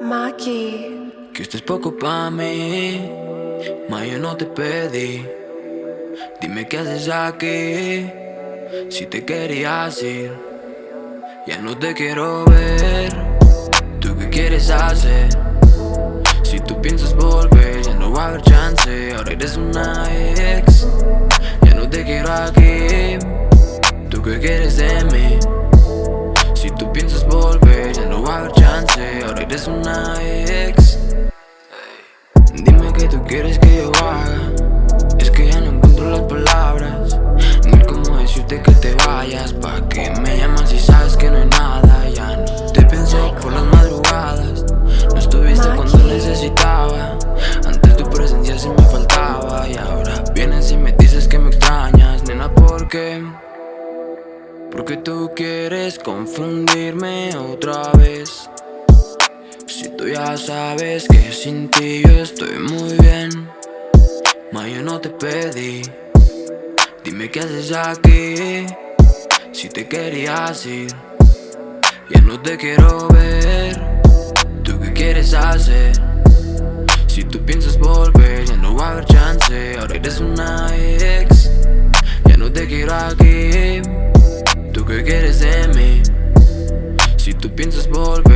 Maki. Que esto es poco pa' mí, ma yo no te pedí. Dime qué haces aquí, si te querías ir. Ya no te quiero ver, ¿tú qué quieres hacer? Si tú piensas volver, ya no va a haber chance. Ahora eres una ex, ya no te quiero aquí. ¿Tú qué quieres de mí? Ahora eres una ex. Dime qué tú quieres que yo haga. Es que ya no encuentro las palabras. Ni cómo decirte que te vayas. Pa' que me llamas y sabes que no hay nada. Ya no te pienso por las madrugadas. No estuviste cuando necesitaba. Antes tu presencia sí me faltaba. Y ahora vienes y me dices que me extrañas, nena, ¿por qué? Porque tú quieres confundirme otra vez Si tú ya sabes que sin ti yo estoy muy bien. Ma yo no te pedí Dime qué haces aquí. Si te querías ir Ya no te quiero ver. ¿Tú qué quieres hacer? Si tú piensas volver ya no va a haber chance. Ahora eres una ex Ya no te quiero aquí. ¿Tú qué quieres de mí? Si tú piensas volver,